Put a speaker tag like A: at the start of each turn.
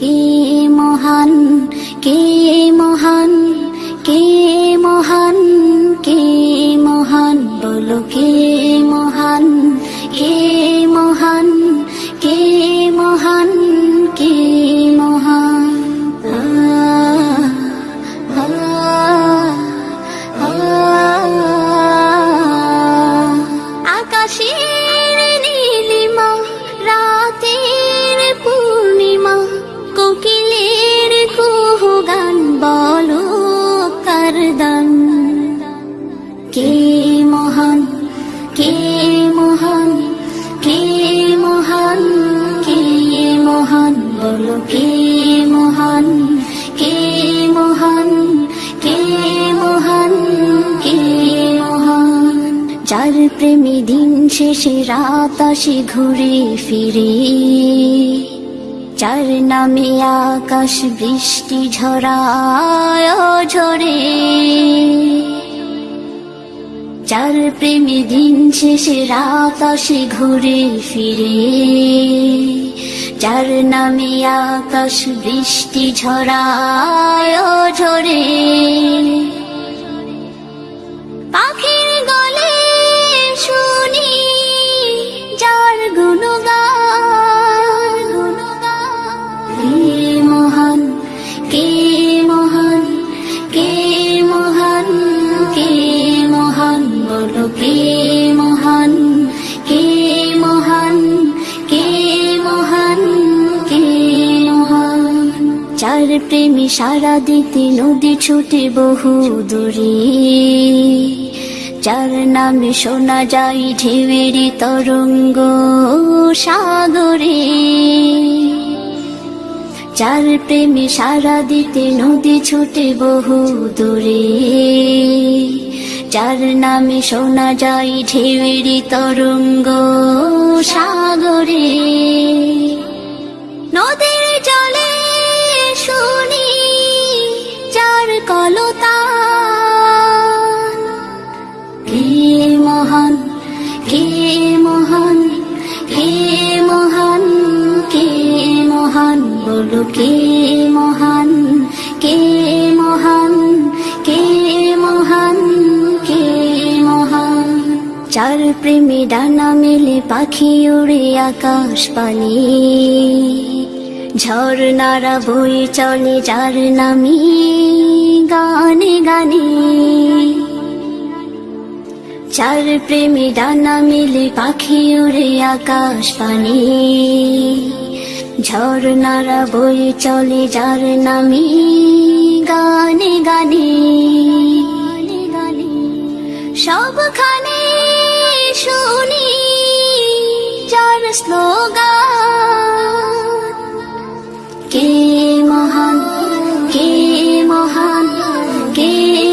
A: কে মহান কে মহান কে মহান কে মহান বলো কে বলো, কে মহান কে মহান কে মহান কে মহান? যার প্রেমী দিন শেষে রাত আসে ঘুরে ফিরে। যার নামে আকাশ বৃষ্টি ঝরায় ঝরে। যার প্রেমী দিন শেষে রাত আসে ঘুরে ফিরে। চার নামে আকাশ বৃষ্টি ঝরায় ঝরে। পাখির প্রেমী সারা দিতে নদী ছুটে বহু দূরে। যার নামে শোনা যায় ঢেউয়েরি তরঙ্গ সাগরে। যার প্রেমে সারা দিতে নদী ছুটে বহু দূরে। যার নামে শোনা যায় ঢেউয়েরি তরঙ্গ সাগরে। বলো, কে মহান কে মহান কে মহান কে মহান? চার প্রেমী ডানা মেলে পাখি উড়ে আকাশ পানি। ঝর্ণারা বই চলে যার নামি গানে গানে। চার প্রেমী ডানা মিলে পাখি উড়ে আকাশ পানি। ঝর্ণারা বই চলে যার নামি গানে গানে সবখানে শুনি যার স্লোগান, কে মহান কে মহান, কে